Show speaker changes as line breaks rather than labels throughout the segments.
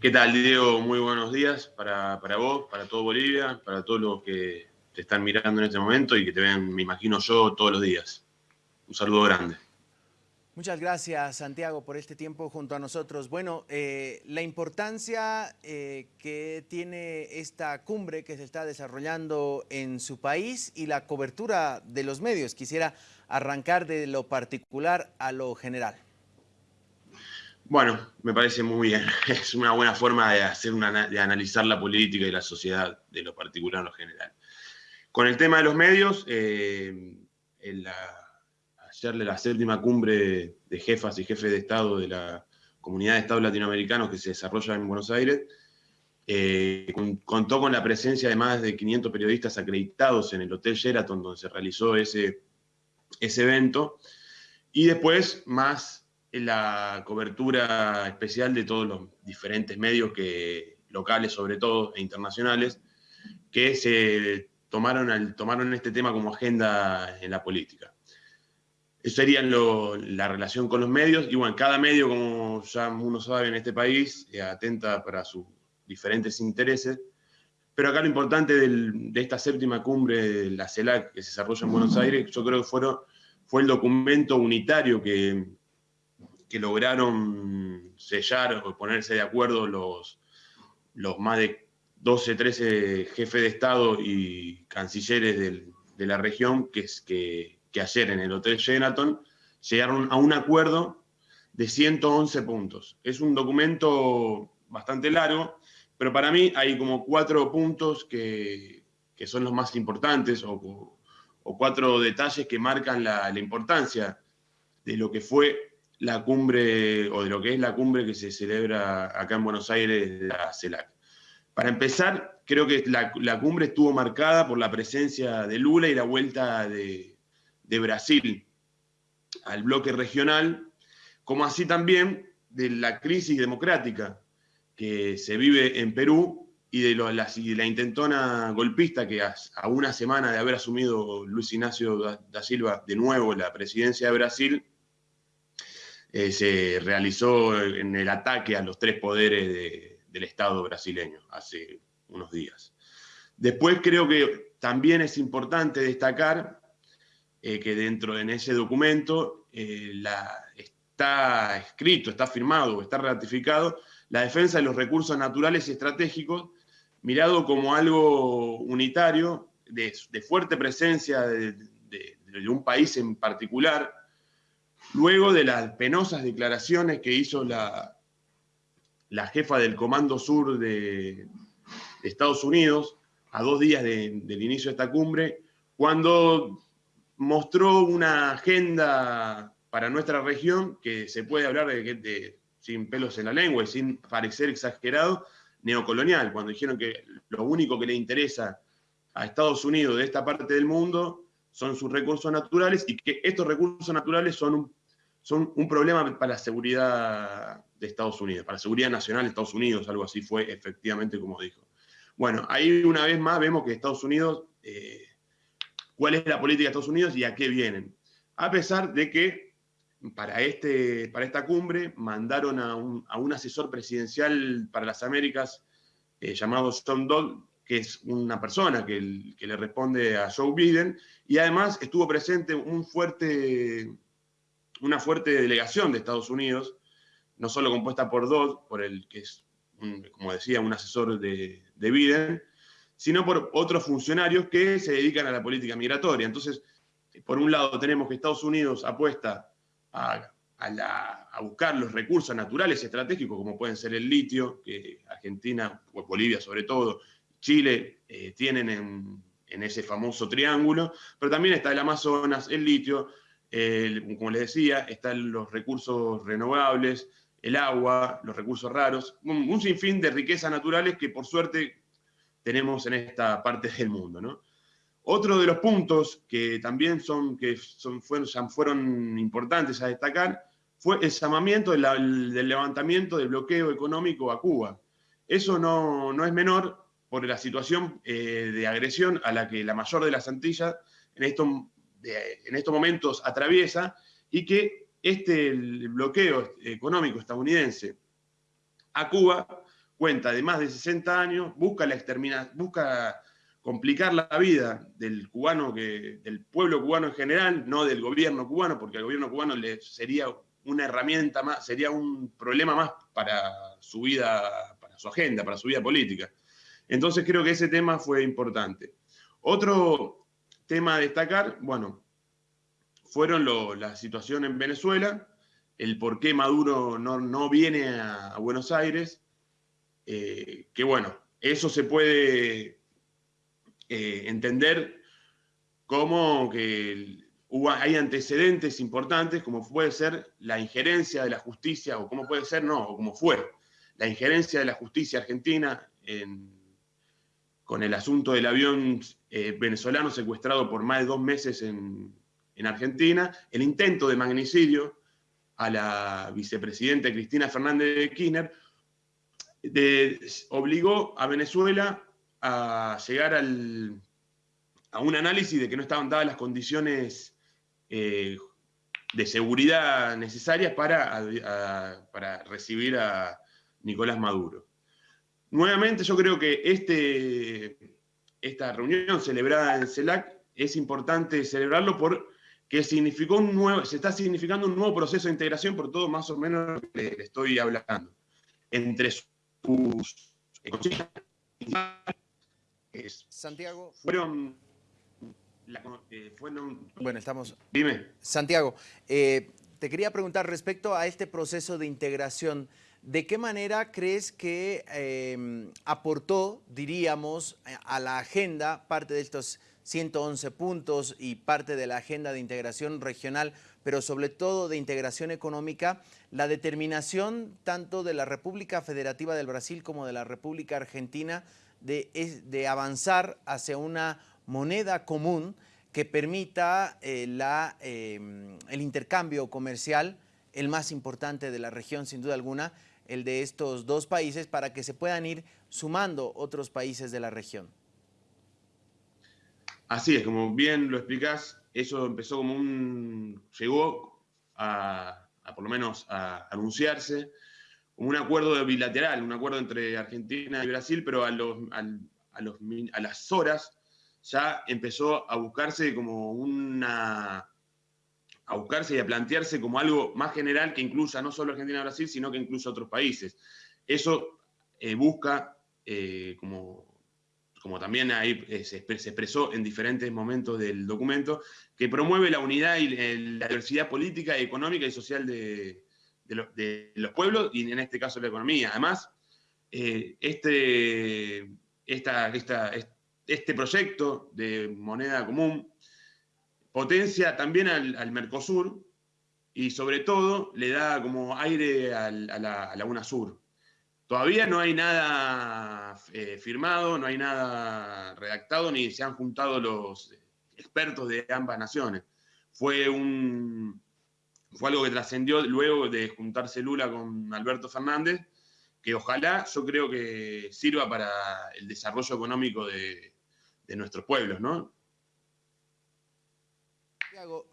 ¿Qué tal, Diego? Muy buenos días para, para, vos, para todo Bolivia, para todos los que te están mirando en este momento y que te ven, me imagino yo, todos los días. Un saludo grande.
Muchas gracias, Santiago, por este tiempo junto a nosotros. Bueno, eh, la importancia eh, que tiene esta cumbre que se está desarrollando en su país y la cobertura de los medios. Quisiera arrancar de lo particular a lo general.
Bueno, me parece muy bien. Es una buena forma de, hacer una, de analizar la política y la sociedad de lo particular a lo general. Con el tema de los medios, eh, en la, ayer la séptima cumbre de jefas y jefes de Estado de la Comunidad de Estados Latinoamericanos que se desarrolla en Buenos Aires, eh, contó con la presencia de más de 500 periodistas acreditados en el Hotel Sheraton, donde se realizó ese, ese evento, y después más la cobertura especial de todos los diferentes medios que, locales sobre todo e internacionales que se tomaron, tomaron este tema como agenda en la política. Eso sería la relación con los medios. Y bueno, cada medio, como ya uno sabe en este país, eh, atenta para sus diferentes intereses. Pero acá lo importante de esta séptima cumbre de la CELAC que se desarrolla en Buenos Aires, yo creo que fueron, fue el documento unitario que, que lograron sellar o ponerse de acuerdo los, los más de 12, 13 jefes de Estado y cancilleres de la región que, que, que ayer en el Hotel Sheraton llegaron a un acuerdo de 111 puntos. Es un documento bastante largo, pero para mí hay como cuatro puntos que, que son los más importantes o, o, cuatro detalles que marcan la importancia de lo que fue la cumbre, o de lo que es la cumbre que se celebra acá en Buenos Aires, la CELAC. Para empezar, creo que la, cumbre estuvo marcada por la presencia de Lula y la vuelta de, Brasil al bloque regional, como así también de la crisis democrática que se vive en Perú y de, la, la, intentona golpista que a, a, una semana de haber asumido Luis Ignacio da Silva de nuevo la presidencia de Brasil, eh, se realizó en el ataque a los tres poderes del Estado brasileño hace unos días. Después creo que también es importante destacar eh, que dentro de ese documento eh, está escrito, está firmado, está ratificado la defensa de los recursos naturales y estratégicos, mirado como algo unitario, de, fuerte presencia de, un país en particular, Luego de las penosas declaraciones que hizo la, la jefa del Comando Sur de, Estados Unidos, a dos días del inicio de esta cumbre, cuando mostró una agenda para nuestra región que se puede hablar de, de, sin pelos en la lengua y sin parecer exagerado, neocolonial, cuando dijeron que lo único que le interesa a Estados Unidos de esta parte del mundo son sus recursos naturales y que estos recursos naturales son un son un problema para la seguridad de Estados Unidos, para la seguridad nacional de Estados Unidos, algo así fue efectivamente como dijo. Bueno, ahí una vez más vemos que Estados Unidos, eh, cuál es la política de Estados Unidos y a qué vienen. A pesar de que para, este, para esta cumbre mandaron a un, asesor presidencial para las Américas eh, llamado Tom Dodd, que es una persona que le responde a Joe Biden, y además estuvo presente un fuerte una fuerte delegación de Estados Unidos, no solo compuesta por Dodd, por el que es, como decía, un asesor de, Biden, sino por otros funcionarios que se dedican a la política migratoria. Entonces, por un lado tenemos que Estados Unidos apuesta a, buscar los recursos naturales estratégicos, como pueden ser el litio, que Argentina, o Bolivia sobre todo, Chile eh, tienen en, en, ese famoso triángulo, pero también está el Amazonas, el litio, como les decía, están los recursos renovables, el agua, los recursos raros, un, sinfín de riquezas naturales que por suerte tenemos en esta parte del mundo. Otro de los puntos que también son, que son, fueron, fueron importantes a destacar fue el llamamiento del, levantamiento del bloqueo económico a Cuba. Eso no, no es menor por la situación eh, de agresión a la que la mayor de las Antillas en estos en estos momentos atraviesa y que este bloqueo económico estadounidense a Cuba cuenta de más de 60 años, busca busca complicar la vida del cubano, que, del pueblo cubano en general, no del gobierno cubano, porque al gobierno cubano le sería una herramienta más, sería un problema más para su vida, para su agenda, para su vida política. Entonces creo que ese tema fue importante. Otro tema a destacar, bueno, fueron la situación en Venezuela, el por qué Maduro no, viene a, Buenos Aires, eh, que bueno, eso se puede eh, entender cómo que hay antecedentes importantes, como puede ser la injerencia de la justicia, o cómo puede ser, no, o como fue, la injerencia de la justicia argentina con el asunto del avión eh, venezolano secuestrado por más de dos meses en, Argentina, el intento de magnicidio a la vicepresidenta Cristina Fernández de Kirchner, obligó a Venezuela a llegar a un análisis de que no estaban dadas las condiciones eh, de seguridad necesarias para recibir a Nicolás Maduro. Nuevamente yo creo que este, esta reunión celebrada en CELAC es importante celebrarlo porque significó un nuevo, se está significando un nuevo proceso de integración por todo más o menos lo que le estoy hablando. Entre sus
Santiago.
Fueron,
eh, Bueno, estamos...
Dime.
Santiago, eh, te quería preguntar respecto a este proceso de integración, ¿de qué manera crees que em, aportó, diríamos, a la agenda parte de estos 111 puntos y parte de la agenda de integración regional, pero sobre todo de integración económica, la determinación tanto de la República Federativa del Brasil como de la República Argentina de, avanzar hacia una moneda común que permita eh, em, el intercambio comercial, el más importante de la región sin duda alguna, el de estos dos países para que se puedan ir sumando otros países de la región.
Así es, como bien lo explicás, eso empezó como un... llegó a, por lo menos a anunciarse un acuerdo bilateral, un acuerdo entre Argentina y Brasil, pero a, las horas ya empezó a buscarse como una a buscarse y a plantearse como algo más general que incluya no solo Argentina y Brasil, sino que incluya otros países. Eso eh, busca, eh, como, como también ahí eh, se, expresó en diferentes momentos del documento, que promueve la unidad y la diversidad política, económica y social de, de, los pueblos y en este caso la economía. Además, este, este proyecto de moneda común potencia también al, Mercosur y sobre todo le da como aire a la, Laguna Sur. Todavía no hay nada eh, firmado, no hay nada redactado, ni se han juntado los expertos de ambas naciones. Fue un, fue algo que trascendió luego de juntarse Lula con Alberto Fernández, que ojalá yo creo que sirva para el desarrollo económico de, nuestros pueblos, ¿no?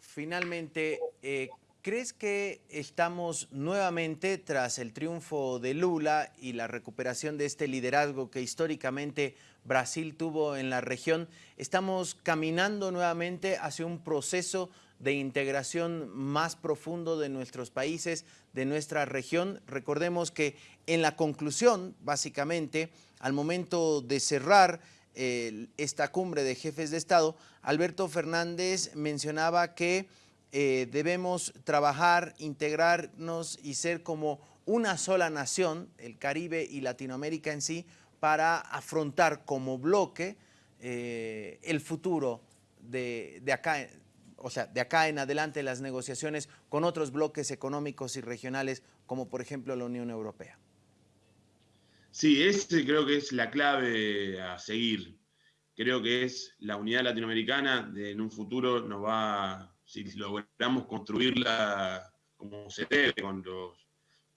Finalmente, eh, ¿crees que estamos nuevamente, tras el triunfo de Lula y la recuperación de este liderazgo que históricamente Brasil tuvo en la región, estamos caminando nuevamente hacia un proceso de integración más profundo de nuestros países, de nuestra región. Recordemos que en la conclusión, básicamente, al momento de cerrar esta cumbre de jefes de Estado, Alberto Fernández mencionaba que eh, debemos trabajar, integrarnos y ser como una sola nación, el Caribe y Latinoamérica en sí, para afrontar como bloque eh, el futuro de, de acá o sea, de acá en adelante las negociaciones con otros bloques económicos y regionales, como por ejemplo la Unión Europea?
Sí, ese creo que es la clave a seguir. Creo que es la unidad latinoamericana, de, en un futuro nos va, si logramos construirla como se debe,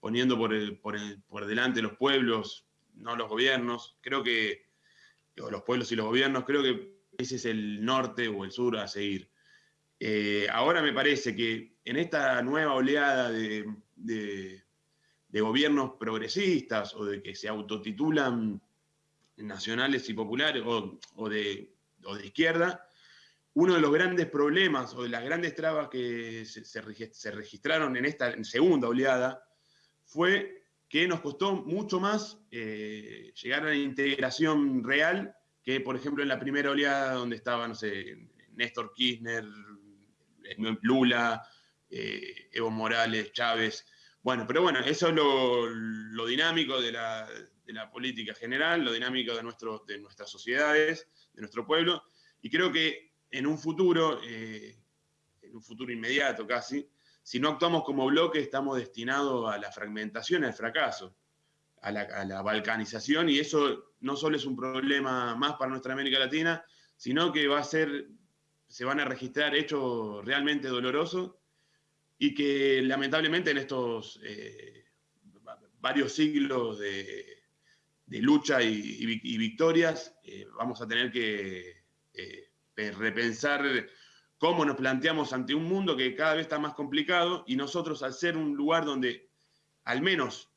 poniendo por, delante los pueblos, no los gobiernos, creo que, los pueblos y los gobiernos, creo que ese es el norte o el sur a seguir. Eh, ahora me parece que en esta nueva oleada de, gobiernos progresistas o de que se autotitulan nacionales y populares o, de, de, izquierda, uno de los grandes problemas o de las grandes trabas que se, registraron en esta segunda oleada fue que nos costó mucho más eh, llegar a la integración real que, por ejemplo, en la primera oleada donde estaban, no Néstor Kirchner, Lula, eh, Evo Morales, Chávez. Bueno, pero bueno, eso es lo, dinámico de la, política general, lo dinámico de, nuestro, de nuestras sociedades, de nuestro pueblo, y creo que en un futuro, eh, en un futuro inmediato casi, si no actuamos como bloque, estamos destinados a la fragmentación, al fracaso, a la, a la balcanización, y eso no solo es un problema más para nuestra América Latina, sino que va a ser se van a registrar hechos realmente dolorosos y que lamentablemente en estos eh, varios siglos de, lucha y, victorias eh, vamos a tener que eh, repensar cómo nos planteamos ante un mundo que cada vez está más complicado y nosotros al ser un lugar donde al menos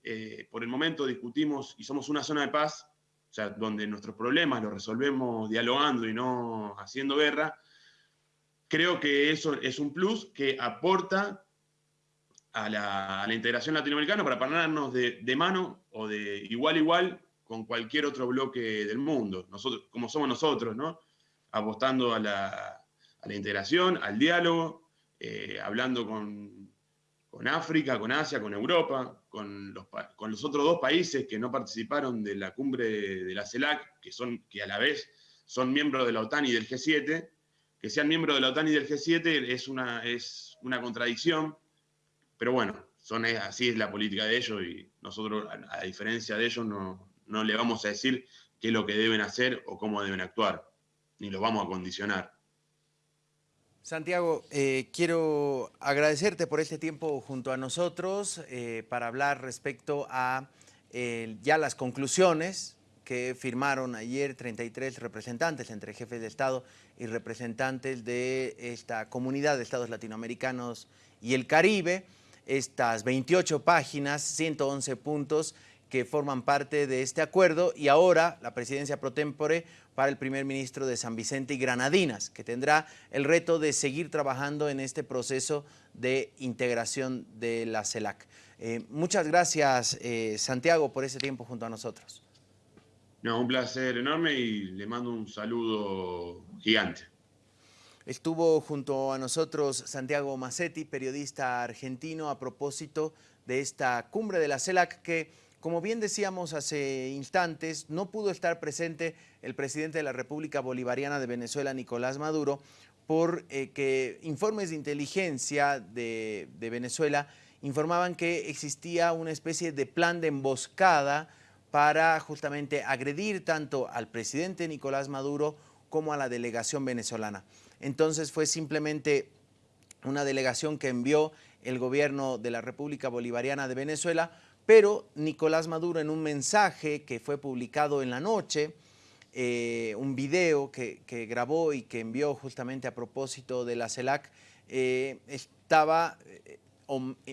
por el momento discutimos y somos una zona de paz, o sea, donde nuestros problemas los resolvemos dialogando y no haciendo guerra, creo que eso es un plus que aporta a la, integración latinoamericana para ponernos de, mano o de igual a igual con cualquier otro bloque del mundo, nosotros, como somos nosotros, ¿no? apostando a la, integración, al diálogo, eh, hablando con, África, con Asia, con Europa, con los, con los otros dos países que no participaron de la cumbre de la CELAC, que, son, que a la vez son miembros de la OTAN y del G7, que sean miembros de la OTAN y del G7 es una, es una contradicción, pero bueno, son, así es la política de ellos y nosotros, a, diferencia de ellos, no, no le vamos a decir qué es lo que deben hacer o cómo deben actuar, ni los vamos a condicionar.
Santiago, eh, quiero agradecerte por este tiempo junto a nosotros eh, para hablar respecto a eh, ya las conclusiones que firmaron ayer 33 representantes entre jefes de Estado y representantes de esta comunidad de estados latinoamericanos y el Caribe, estas 28 páginas, 111 puntos que forman parte de este acuerdo y ahora la presidencia pro tempore para el primer ministro de San Vicente y Granadinas, que tendrá el reto de seguir trabajando en este proceso de integración de la CELAC. Eh, muchas gracias, eh, Santiago, por ese tiempo junto a nosotros.
No, un placer enorme y le mando un saludo gigante.
Estuvo junto a nosotros Santiago Massetti, periodista argentino, a propósito de esta cumbre de la CELAC que, como bien decíamos hace instantes, no pudo estar presente el presidente de la República Bolivariana de Venezuela, Nicolás Maduro, por eh, que informes de inteligencia de Venezuela informaban que existía una especie de plan de emboscada para justamente agredir tanto al presidente Nicolás Maduro como a la delegación venezolana. Entonces fue simplemente una delegación que envió el gobierno de la República Bolivariana de Venezuela, pero Nicolás Maduro en un mensaje que fue publicado en la noche, eh, un video que, grabó y que envió justamente a propósito de la CELAC, eh, estaba, eh,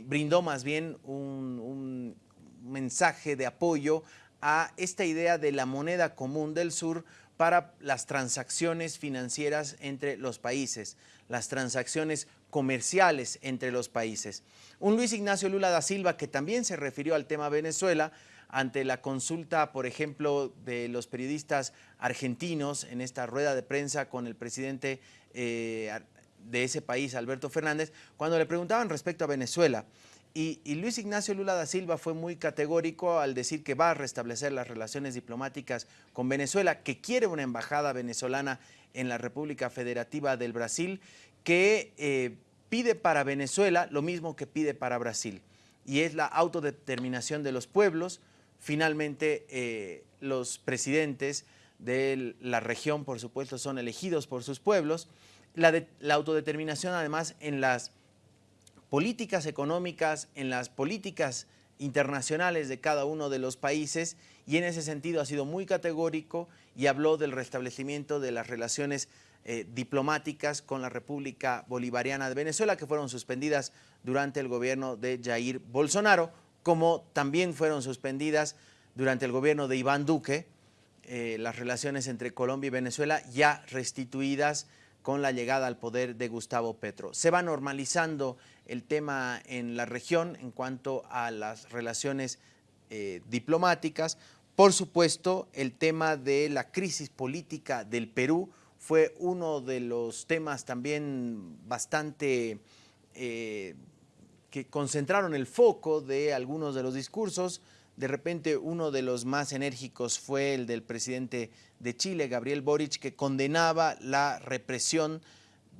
brindó más bien un mensaje de apoyo a esta idea de la moneda común del sur para las transacciones financieras entre los países, las transacciones comerciales entre los países. Un Luis Ignacio Lula da Silva que también se refirió al tema Venezuela ante la consulta, por ejemplo, de los periodistas argentinos en esta rueda de prensa con el presidente eh, de ese país, Alberto Fernández, cuando le preguntaban respecto a Venezuela. Y, Luis Ignacio Lula da Silva fue muy categórico al decir que va a restablecer las relaciones diplomáticas con Venezuela, que quiere una embajada venezolana en la República Federativa del Brasil, que eh, pide para Venezuela lo mismo que pide para Brasil, y es la autodeterminación de los pueblos. Finalmente, eh, los presidentes de la región, por supuesto, son elegidos por sus pueblos. La, la autodeterminación, además, en las políticas económicas, en las políticas internacionales de cada uno de los países y en ese sentido ha sido muy categórico y habló del restablecimiento de las relaciones eh, diplomáticas con la República Bolivariana de Venezuela que fueron suspendidas durante el gobierno de Jair Bolsonaro como también fueron suspendidas durante el gobierno de Iván Duque eh, las relaciones entre Colombia y Venezuela ya restituidas con la llegada al poder de Gustavo Petro. Se va normalizando el tema en la región en cuanto a las relaciones eh, diplomáticas. Por supuesto, el tema de la crisis política del Perú fue uno de los temas también bastante eh, que concentraron el foco de algunos de los discursos. De repente uno de los más enérgicos fue el del presidente de Chile, Gabriel Boric, que condenaba la represión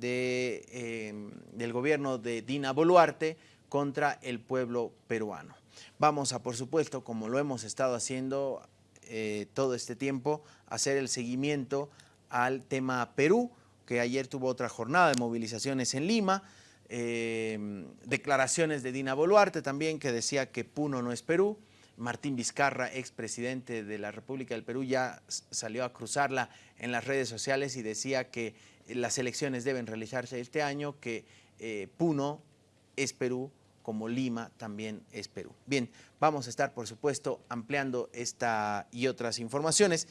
eh, del gobierno de Dina Boluarte contra el pueblo peruano. Vamos a, por supuesto, como lo hemos estado haciendo eh, todo este tiempo, hacer el seguimiento al tema Perú, que ayer tuvo otra jornada de movilizaciones en Lima, eh, declaraciones de Dina Boluarte también, que decía que Puno no es Perú, Martín Vizcarra, expresidente de la República del Perú, ya salió a cruzarla en las redes sociales y decía que las elecciones deben realizarse este año, que eh, Puno es Perú, como Lima también es Perú. Bien, vamos a estar, por supuesto, ampliando esta y otras informaciones.